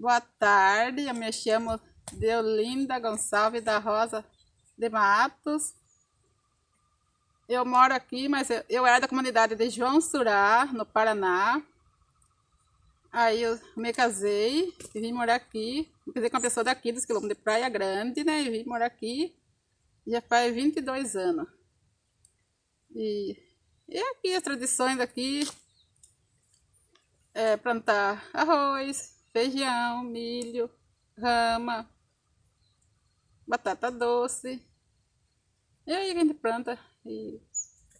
Boa tarde, eu me chamo Deolinda Gonçalves da Rosa de Matos. Eu moro aqui, mas eu, eu era da comunidade de João Surá, no Paraná. Aí eu me casei e vim morar aqui. Me casei com uma pessoa daqui, dos quilômetros de Praia Grande, né? E vim morar aqui já faz 22 anos. E, e aqui as tradições daqui é plantar arroz, feijão, milho, rama, batata doce. E aí a gente planta. E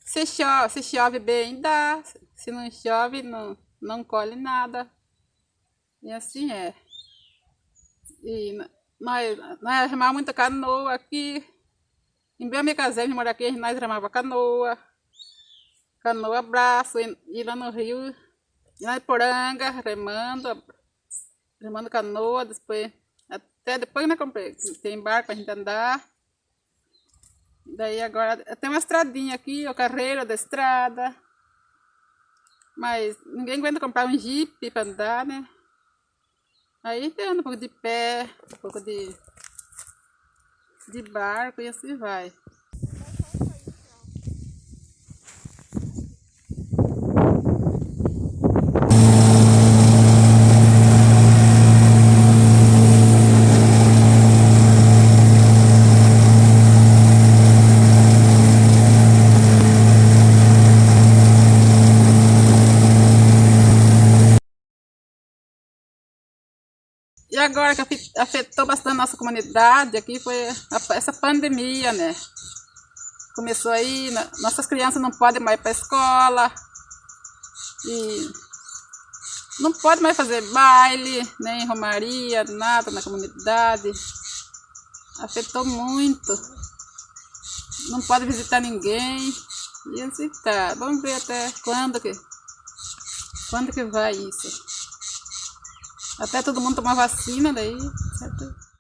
se chove, se chove bem, dá. Se não chove, não, não colhe nada. E assim é. E nós, nós remamos muita canoa aqui. Em bem me casei, me morar aqui, nós remava canoa. Canoa, braço, e lá no rio, e na poranga, remando, remando canoa, depois, até depois né, comprei, tem barco pra gente andar. Daí agora, tem uma estradinha aqui, o carreira da estrada. Mas ninguém aguenta comprar um jeep para andar, né? Aí tem um pouco de pé, um pouco de, de barco e assim vai. Agora que afetou bastante a nossa comunidade aqui foi essa pandemia, né? Começou aí, nossas crianças não podem mais ir para a escola. E não pode mais fazer baile, nem romaria, nada na comunidade. Afetou muito. Não pode visitar ninguém. E assim tá. Vamos ver até quando que, quando que vai isso. Até todo mundo tomar vacina daí, certo?